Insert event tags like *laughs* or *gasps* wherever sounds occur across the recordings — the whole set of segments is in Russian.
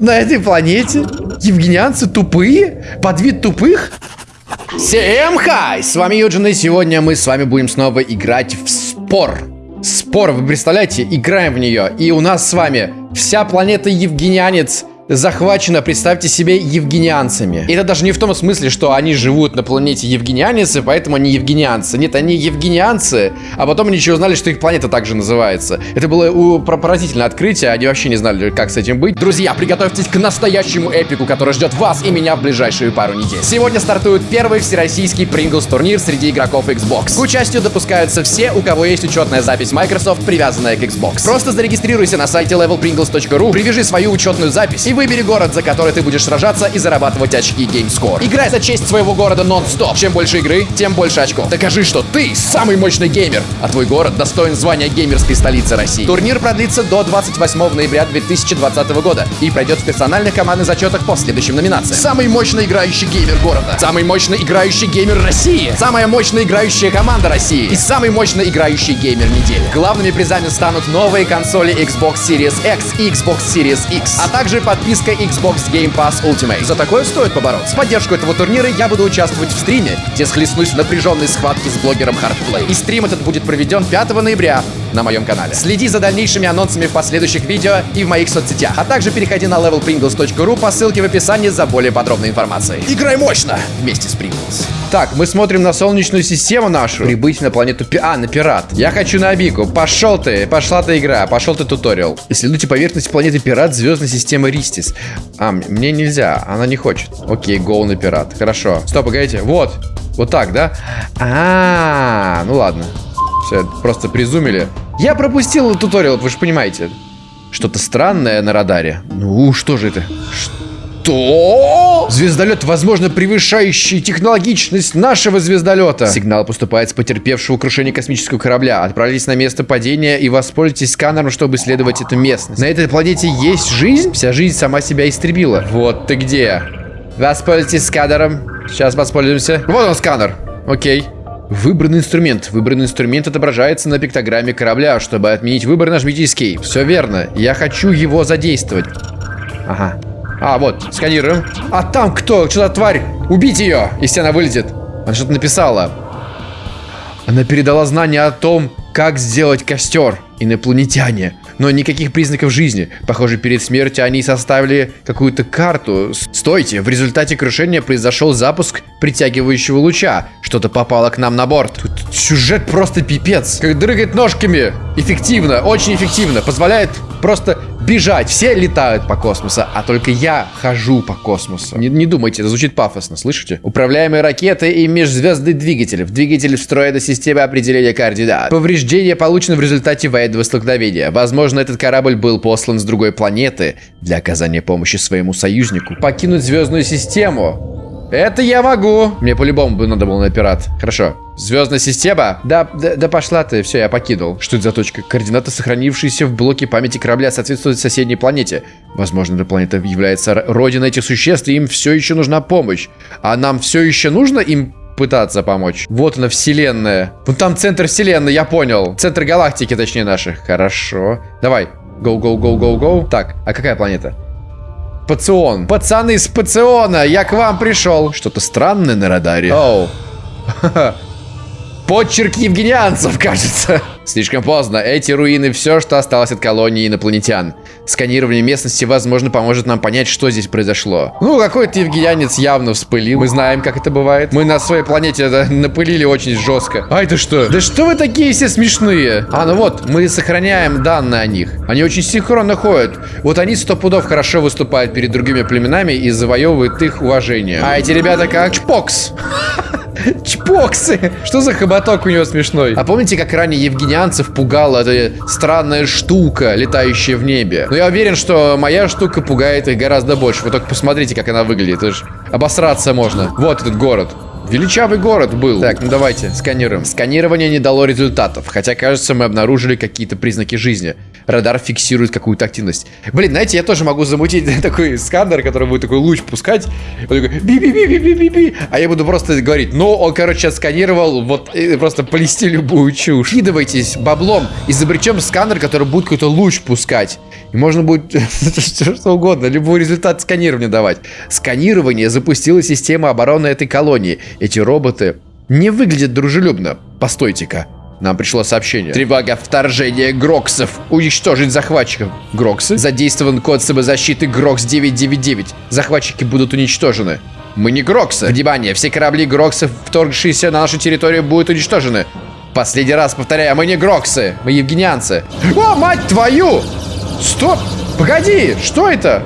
на этой планете? Евгенианцы тупые? Под вид тупых? Всем хай! С вами Юджин, и сегодня мы с вами будем снова играть в спор. Спор, вы представляете, играем в нее, и у нас с вами вся планета Евгенианец захвачена, представьте себе, евгенианцами. И это даже не в том смысле, что они живут на планете евгенианцы, поэтому они евгенианцы. Нет, они евгенианцы, а потом они еще узнали, что их планета также называется. Это было у, поразительное открытие, они вообще не знали, как с этим быть. Друзья, приготовьтесь к настоящему эпику, который ждет вас и меня в ближайшие пару недель. Сегодня стартует первый всероссийский Pringles турнир среди игроков Xbox. К участию допускаются все, у кого есть учетная запись Microsoft, привязанная к Xbox. Просто зарегистрируйся на сайте levelpringles.ru, привяжи свою учетную запись и Выбери город, за который ты будешь сражаться и зарабатывать очки GameScore. Играй за честь своего города нон-стоп. Чем больше игры, тем больше очков. Докажи, что ты самый мощный геймер, а твой город достоин звания геймерской столицы России. Турнир продлится до 28 ноября 2020 года и пройдет в персональных командных зачетах по следующим номинациям. Самый мощный играющий геймер города. Самый мощный играющий геймер России. Самая мощная играющая команда России. И самый мощный играющий геймер недели. Главными призами станут новые консоли Xbox Series X и Xbox Series X, а также подписки подписка Xbox Game Pass Ultimate. За такое стоит побороться. С поддержку этого турнира я буду участвовать в стриме, где схлестнусь в напряженной схватке с блогером Hardplay. И стрим этот будет проведен 5 ноября на моем канале. Следи за дальнейшими анонсами в последующих видео и в моих соцсетях. А также переходи на levelpringles.ru по ссылке в описании за более подробной информацией. Играй мощно вместе с Pringles. Так, мы смотрим на солнечную систему нашу. Прибыть на планету Пи... А, на пират. Я хочу на Абику. Пошел ты. Пошла ты игра. Пошел ты туториал. Исследуйте поверхность планеты Пират звездной системы Ристис. А, мне нельзя. Она не хочет. Окей, гоу на пират. Хорошо. Стоп, погодите. Вот. Вот так, да? А, -а, -а ну ладно. Все, просто призумили. Я пропустил туториал, вы же понимаете. Что-то странное на радаре. Ну, что же это? Что? Звездолет, возможно, превышающий технологичность нашего звездолета. Сигнал поступает с потерпевшего крушение космического корабля. Отправились на место падения и воспользуйтесь сканером, чтобы исследовать эту местность. На этой планете есть жизнь? Вся жизнь сама себя истребила. Вот ты где. Воспользуйтесь сканером. Сейчас воспользуемся. Вот он сканер. Окей. Выбранный инструмент. Выбранный инструмент отображается на пиктограмме корабля. Чтобы отменить выбор, нажмите Escape. Все верно. Я хочу его задействовать. Ага. А, вот, сканируем. А там кто? Что-то тварь. Убить ее, если она вылезет. Она что-то написала. Она передала знания о том, как сделать костер. Инопланетяне. Но никаких признаков жизни. Похоже, перед смертью они составили какую-то карту. Стойте, в результате крушения произошел запуск притягивающего луча. Что-то попало к нам на борт. Тут сюжет просто пипец. Как дрыгает ножками. Эффективно, очень эффективно. Позволяет просто бежать. Все летают по космосу, а только я хожу по космосу. Не, не думайте, это звучит пафосно, слышите? Управляемые ракеты и межзвездный двигатель. В двигатель встроена система определения координат. Повреждение получено в результате военного столкновения. Возможно, этот корабль был послан с другой планеты для оказания помощи своему союзнику. Покинуть звездную систему. Это я могу. Мне по-любому бы надо было на пират. Хорошо. Звездная система? Да, да, да пошла ты. Все, я покинул. Что это за точка? Координаты, сохранившиеся в блоке памяти корабля, соответствуют соседней планете. Возможно, эта планета является родиной этих существ, и им все еще нужна помощь. А нам все еще нужно им пытаться помочь. Вот она, вселенная. Вон там центр вселенной, я понял. Центр галактики, точнее, наших. Хорошо. Давай. Go, go, go, go, go. Так, а какая планета? Пацион. Пацаны с Пациона, я к вам пришел. Что-то странное на радаре. Оу. *laughs* Подчерк евгенианцев, *laughs* кажется. Слишком поздно. Эти руины все, что осталось от колонии инопланетян. Сканирование местности, возможно, поможет нам понять, что здесь произошло. Ну, какой-то евгенианец явно вспылил. Мы знаем, как это бывает. Мы на своей планете это напылили очень жестко. А это что? Да что вы такие все смешные? А, ну вот, мы сохраняем данные о них. Они очень синхронно ходят. Вот они сто пудов хорошо выступают перед другими племенами и завоевывают их уважение. А эти ребята как чпокс. *laughs* *laughs* Чпоксы! Что за хоботок у него смешной? А помните, как ранее евгенианцев пугала эта странная штука, летающая в небе? Но я уверен, что моя штука пугает их гораздо больше. Вы только посмотрите, как она выглядит. Это же обосраться можно. Вот этот город. Величавый город был. Так, ну давайте, сканируем. Сканирование не дало результатов, хотя, кажется, мы обнаружили какие-то признаки жизни. Радар фиксирует какую-то активность. Блин, знаете, я тоже могу замутить *laughs* такой сканер, который будет такой луч пускать. Он такой би-би-би-би-би-би-би. А я буду просто говорить, ну, он, короче, сканировал, вот, просто плести любую чушь. Кидывайтесь баблом, изобретем сканер, который будет какой-то луч пускать. И можно будет *laughs* что угодно, любой результат сканирования давать. Сканирование запустила система обороны этой колонии. Эти роботы не выглядят дружелюбно. Постойте-ка. Нам пришло сообщение. Тревога вторжения Гроксов. Уничтожить захватчиков. Гроксы? Задействован код самозащиты Грокс 999. Захватчики будут уничтожены. Мы не Гроксы. Внимание, все корабли Гроксов, вторгшиеся на нашу территорию, будут уничтожены. Последний раз повторяю, мы не Гроксы, мы евгенианцы. О, мать твою! Стоп! Погоди, что это?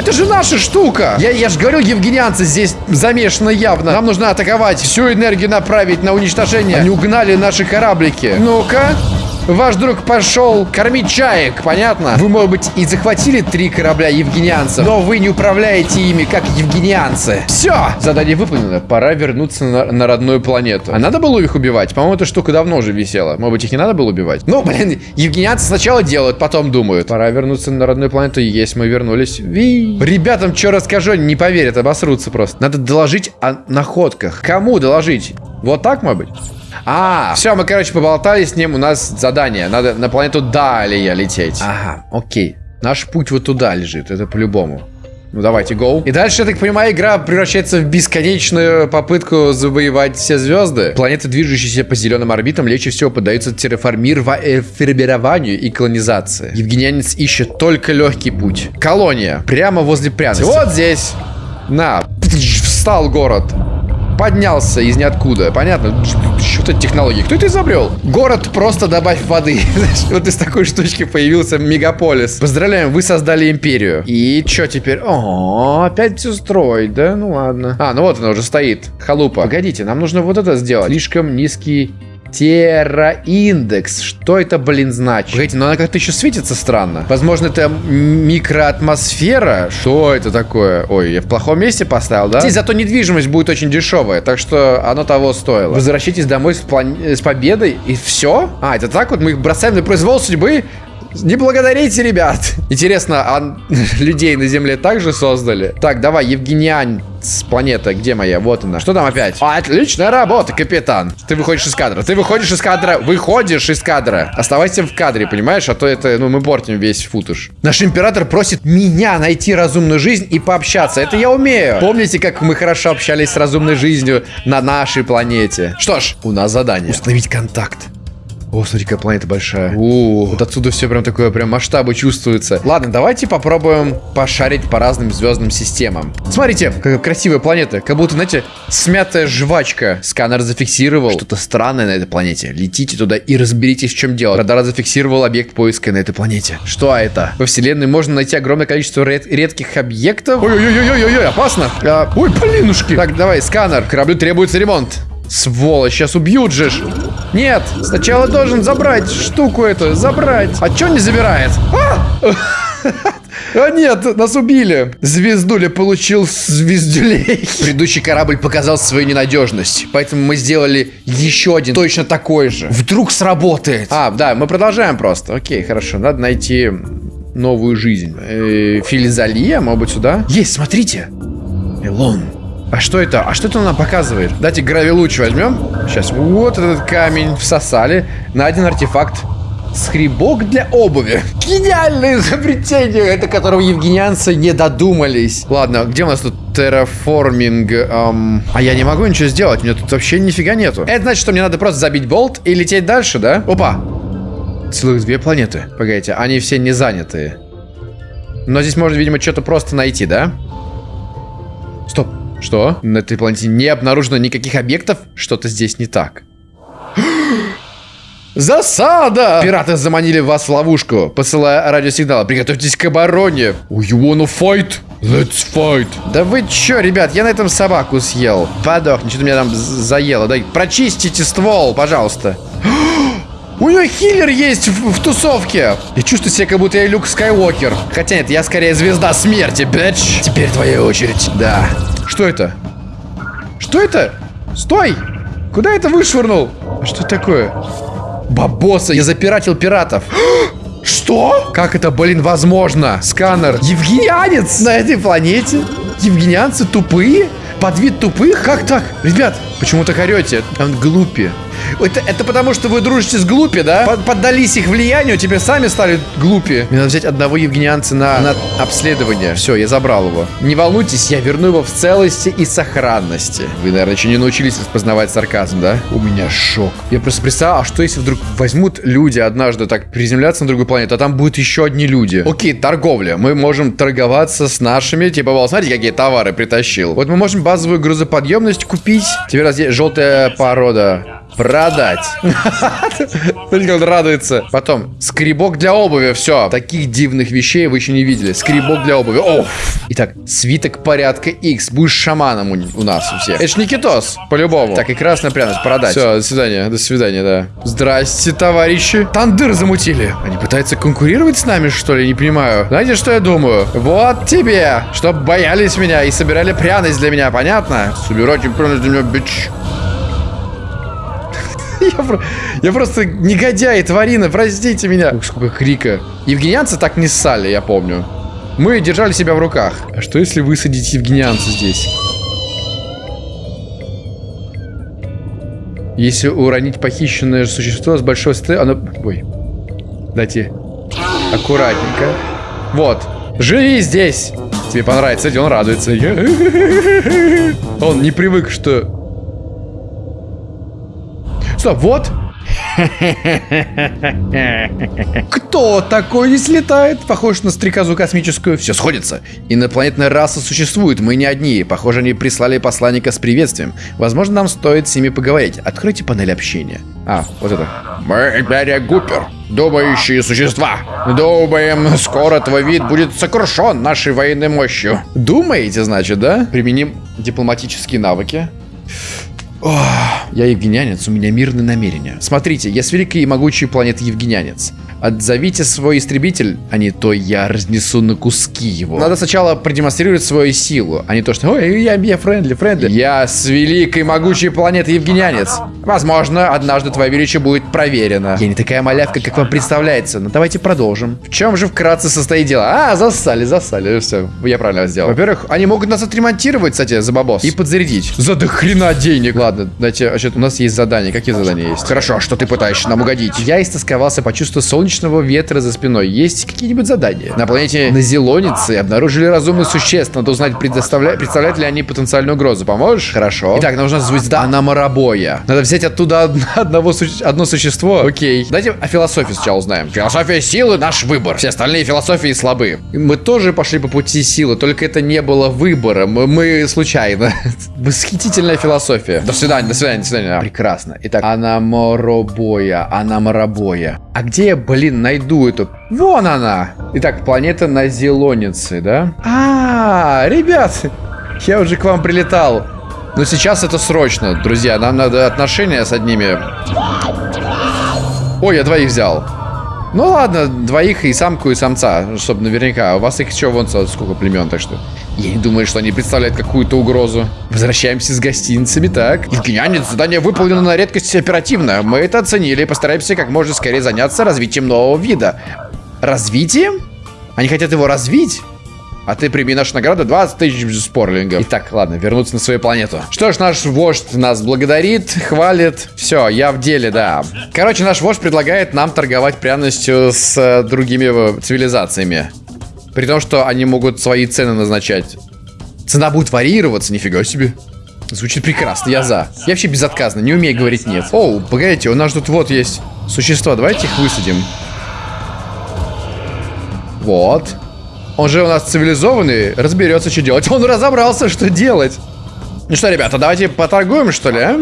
Это же наша штука! Я, я же говорил, евгенианцы здесь замешаны явно. Нам нужно атаковать, всю энергию направить на уничтожение. Они угнали наши кораблики. Ну-ка. Ваш друг пошел кормить чаек, понятно? Вы, может быть, и захватили три корабля евгенианцев, но вы не управляете ими, как евгенианцы. Все! Задание выполнено. Пора вернуться на, на родную планету. А надо было их убивать? По-моему, эта штука давно уже висела. Может быть, их не надо было убивать? Ну, блин, евгенианцы сначала делают, потом думают. Пора вернуться на родную планету. Есть, мы вернулись. Ви. Ребятам что расскажу, не поверят, обосрутся просто. Надо доложить о находках. Кому доложить? Вот так, может быть? А, все, мы, короче, поболтали с ним. У нас задание. Надо на планету Далия лететь. Ага, окей. Наш путь вот туда лежит. Это по-любому. Ну давайте, гоу. И дальше, я так понимаю, игра превращается в бесконечную попытку завоевать все звезды. Планеты, движущиеся по зеленым орбитам, легче всего поддаются терраформированию и колонизации. Евгенианец ищет только легкий путь. Колония. Прямо возле пряности. Вот здесь. На. Встал город поднялся из ниоткуда. Понятно? Что это технологии? Кто это изобрел? Город просто добавь воды. *laughs* вот из такой штучки появился мегаполис. Поздравляем, вы создали империю. И что теперь? О, опять все строить, да? Ну ладно. А, ну вот она уже стоит. Халупа. Погодите, нам нужно вот это сделать. Слишком низкий Терраиндекс. Что это, блин, значит? Погодите, но она как-то еще светится странно. Возможно, это микроатмосфера? Что это такое? Ой, я в плохом месте поставил, да? Здесь зато недвижимость будет очень дешевая, так что оно того стоило. Возвращайтесь домой с, план... с победой и все? А, это так вот? Мы их бросаем на произвол судьбы? Не благодарите, ребят. Интересно, а *laughs* людей на Земле также создали? Так, давай, Евгениан с планеты. Где моя? Вот она. Что там опять? Отличная работа, капитан. Ты выходишь из кадра. Ты выходишь из кадра. Выходишь из кадра. Оставайся в кадре, понимаешь? А то это, ну, мы портим весь футаж. Наш император просит меня найти разумную жизнь и пообщаться. Это я умею. Помните, как мы хорошо общались с разумной жизнью на нашей планете? Что ж, у нас задание. Установить контакт. О, смотри, какая планета большая. О, вот отсюда все прям такое, прям масштабы чувствуются. Ладно, давайте попробуем пошарить по разным звездным системам. Смотрите, какая красивая планета. Как будто, знаете, смятая жвачка. Сканер зафиксировал что-то странное на этой планете. Летите туда и разберитесь, в чем дело. Радар зафиксировал объект поиска на этой планете. Что это? Во вселенной можно найти огромное количество ред редких объектов. Ой-ой-ой-ой-ой, опасно. А, ой, блинушки. Так, давай, сканер. Кораблю требуется ремонт. Сволочь, сейчас убьют же. Нет, сначала должен забрать штуку эту, забрать. А чё не забирает? А! *laughs* А нет, нас убили. Звездуля получил звездюлей. *laughs* Предыдущий корабль показал свою ненадежность. Поэтому мы сделали еще один точно такой же. Вдруг сработает. А, да, мы продолжаем просто. Окей, хорошо. Надо найти новую жизнь. Э, Филизалия, может быть, сюда? Есть, смотрите. Элон. А что это? А что это нам показывает? Давайте гравилуч возьмем. Сейчас. Вот этот камень всосали. Найден артефакт. Скребок для обуви. Гениальное изобретение, это которого евгенианцы не додумались. Ладно, где у нас тут терраформинг? Эм... А я не могу ничего сделать, у меня тут вообще нифига нету. Это значит, что мне надо просто забить болт и лететь дальше, да? Опа! Целых две планеты. Погодите, они все не занятые. Но здесь можно, видимо, что-то просто найти, да? Стоп. Что? На этой планете не обнаружено никаких объектов? Что-то здесь не так. *gasps* Засада! Пираты заманили вас в ловушку, посылая радиосигнал. Приготовьтесь к обороне. You wanna fight? Let's fight. Да вы чё, ребят, я на этом собаку съел. Подохни, что-то меня там заело. Дай, прочистите ствол, пожалуйста. *gasps* У нее хиллер есть в, в тусовке. Я чувствую себя, как будто я Люк Скайуокер. Хотя нет, я скорее звезда смерти, бэч. Теперь твоя очередь. Да. Что это? Что это? Стой! Куда это вышвырнул? Что такое? Бабоса, я запиратил пиратов. *gasps* Что? Как это, блин, возможно? Сканер. Евгенианец на этой планете? Евгенианцы тупые? Под вид тупых? Как так? Ребят, почему так орете? Он глупи. Это, это потому, что вы дружите с глупи, да? Под, поддались их влиянию, тебе сами стали глупи. Мне надо взять одного евгенианца на, на обследование. Все, я забрал его. Не волнуйтесь, я верну его в целости и сохранности. Вы, наверное, еще не научились распознавать сарказм, да? У меня шок. Я просто представляю, а что если вдруг возьмут люди однажды так приземляться на другую планету, а там будут еще одни люди? Окей, торговля. Мы можем торговаться с нашими, типа, вот, смотрите, какие товары притащил. Вот мы можем базовую грузоподъемность купить. Теперь у нас желтая порода. Продать. Смотрите, он радуется. Потом, скребок для обуви, все. Таких дивных вещей вы еще не видели. Скребок для обуви. Оф. Итак, свиток порядка X. Будешь шаманом у, у нас у всех. Это ж Никитос, по-любому. Так, и красная пряность, продать. Все, до свидания, до свидания, да. Здрасте, товарищи. Тандыр замутили. Они пытаются конкурировать с нами, что ли? Не понимаю. Знаете, что я думаю? Вот тебе, чтоб боялись меня и собирали пряность для меня, понятно? Собирайте пряность для меня, бич. *laughs* Я, про... я просто негодяй, тварина, простите меня. Ух, сколько крика. Евгенианцы так не ссали, я помню. Мы держали себя в руках. А что если высадить евгенианца здесь? Если уронить похищенное существо с большой стры... Оно... Ой. Дайте. Аккуратненько. Вот. Живи здесь. Тебе понравится, он радуется. *laughs* Он не привык, что Стоп, вот. *laughs* Кто такой здесь летает? Похож на стрекозу космическую. Все сходится. Инопланетная раса существует, мы не одни. Похоже, они прислали посланника с приветствием. Возможно, нам стоит с ними поговорить. Откройте панель общения. А, вот это. Мы Империя Гупер. Думающие существа. Думаем, скоро твой вид будет сокрушен нашей военной мощью. Думаете, значит, да? Применим дипломатические навыки. Ох, я евгенянец, у меня мирные намерения. Смотрите, я с великой и могучей планеты евгенянец. Отзовите свой истребитель, а не то я разнесу на куски его. Надо сначала продемонстрировать свою силу, а не то, что ой, я, я friendly, friendly. Я с великой могучей планеты Евгенианец. Возможно, однажды твое величие будет проверено. Я не такая малявка, как вам представляется, но давайте продолжим. В чем же вкратце состоит дело? А, засали, засали, все, я правильно сделал. Во-первых, они могут нас отремонтировать, кстати, за бабос. И подзарядить. За дохрена денег. Ладно, что, у нас есть задание. Какие задания есть? Хорошо, а что ты пытаешься нам угодить? Я истосковался, почувствовал солнечный солнечного ветра за спиной. Есть какие-нибудь задания? На планете Назелоницы обнаружили разумных существ. Надо узнать, предоставля... представляют ли они потенциальную угрозу. Поможешь? Хорошо. Итак, нужна звезда Анамарабоя. Надо взять оттуда одного су... одно существо. Окей. Давайте о философии сначала узнаем. Философия силы — наш выбор. Все остальные философии слабы. Мы тоже пошли по пути силы, только это не было выбором. Мы случайно. *laughs* Восхитительная философия. До свидания, до свидания, до свидания. Прекрасно. Итак, Анаморобоя, Анамарабоя. А где я, блин, блин, найду эту. Вон она. Итак, планета на Зелонице, да? А, ребят, я уже к вам прилетал. Но сейчас это срочно, друзья. Нам надо отношения с одними. Ой, я двоих взял. Ну ладно, двоих и самку, и самца, чтобы наверняка. У вас их еще вон сколько племен, так что... Я не думаю, что они представляют какую-то угрозу. Возвращаемся с гостиницами, так. Евгенианец, задание выполнено на редкость оперативно. Мы это оценили и постараемся как можно скорее заняться развитием нового вида. Развитием? Они хотят его развить? А ты прими нашу награду 20 тысяч спорлингов. Итак, ладно, вернуться на свою планету. Что ж, наш вождь нас благодарит, хвалит. Все, я в деле, да. Короче, наш вождь предлагает нам торговать пряностью с э, другими цивилизациями. При том, что они могут свои цены назначать. Цена будет варьироваться, нифига себе. Звучит прекрасно, я за. Я вообще безотказно, не умею говорить нет. Оу, погодите, у нас тут вот есть существа, давайте их высадим. Вот. Он же у нас цивилизованный, разберется, что делать. Он разобрался, что делать. Ну что, ребята, давайте поторгуем, что ли, а?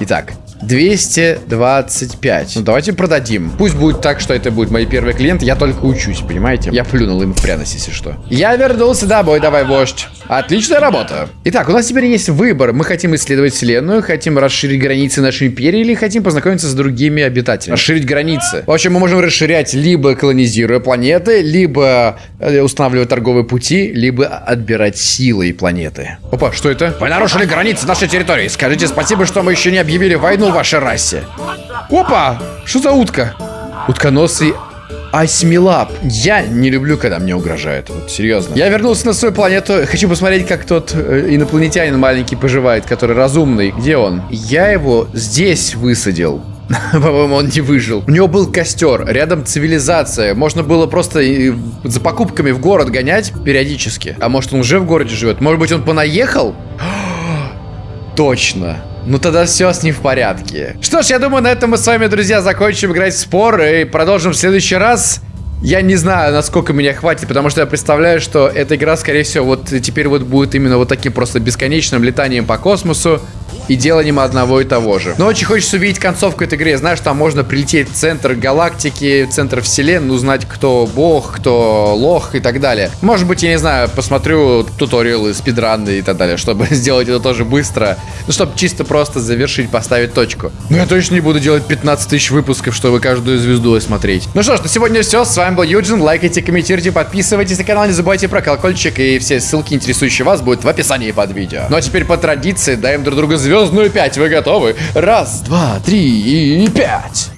Итак, 225. Ну, давайте продадим. Пусть будет так, что это будет мои первые клиенты. Я только учусь, понимаете? Я плюнул им в пряность, если что. Я вернулся домой, давай, вождь. Отличная работа. Итак, у нас теперь есть выбор. Мы хотим исследовать Вселенную, хотим расширить границы нашей империи или хотим познакомиться с другими обитателями. Расширить границы. В общем, мы можем расширять либо колонизируя планеты, либо э, устанавливая торговые пути, либо отбирать силой планеты. Опа, что это? Вы нарушили границы нашей территории. Скажите спасибо, что мы еще не объявили войну вашей расе. Опа! Что за утка? Утконосый Асьмилап. Я не люблю, когда мне угрожают. Вот, серьезно. Я вернулся на свою планету. Хочу посмотреть, как тот э, инопланетянин маленький поживает, который разумный. Где он? Я его здесь высадил. *laughs* По-моему, он не выжил. У него был костер, рядом цивилизация. Можно было просто э, за покупками в город гонять периодически. А может, он уже в городе живет? Может быть, он понаехал? *gasps* Точно. Ну тогда все с ним в порядке. Что ж, я думаю, на этом мы с вами, друзья, закончим играть в спор и продолжим в следующий раз. Я не знаю, насколько меня хватит, потому что я представляю, что эта игра, скорее всего, вот теперь вот будет именно вот таким просто бесконечным летанием по космосу и деланием одного и того же. Но очень хочется увидеть концовку этой игры. Знаешь, там можно прилететь в центр галактики, в центр вселенной, узнать, кто бог, кто лох и так далее. Может быть, я не знаю, посмотрю туториалы, спидраны и так далее, чтобы *laughs* сделать это тоже быстро. Ну, чтобы чисто просто завершить, поставить точку. Но я точно не буду делать 15 тысяч выпусков, чтобы каждую звезду смотреть. Ну что ж, на сегодня все. С вами был Юджин. Лайкайте, комментируйте, подписывайтесь на канал, не забывайте про колокольчик. И все ссылки, интересующие вас, будут в описании под видео. Ну а теперь по традиции даем друг другу звездную 5. Вы готовы? Раз, два, три и пять.